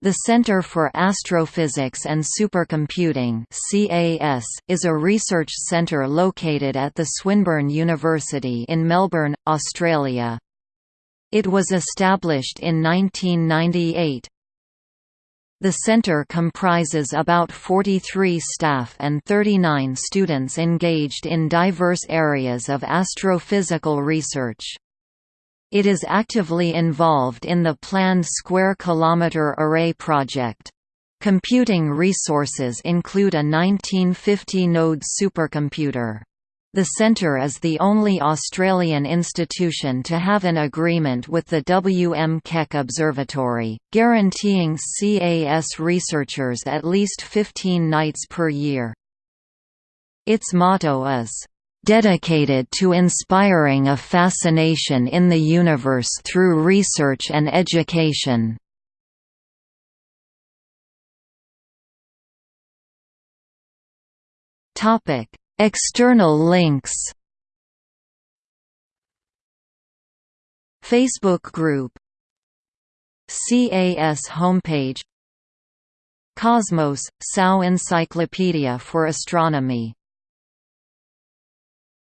The Centre for Astrophysics and Supercomputing (CAS) is a research centre located at the Swinburne University in Melbourne, Australia. It was established in 1998. The centre comprises about 43 staff and 39 students engaged in diverse areas of astrophysical research. It is actively involved in the planned Square Kilometre Array project. Computing resources include a 1950-node supercomputer. The centre is the only Australian institution to have an agreement with the W. M. Keck Observatory, guaranteeing CAS researchers at least 15 nights per year. Its motto is, dedicated to inspiring a fascination in the universe through research and education. Topic: External links. Facebook group CAS homepage Cosmos – SAO Encyclopedia for Astronomy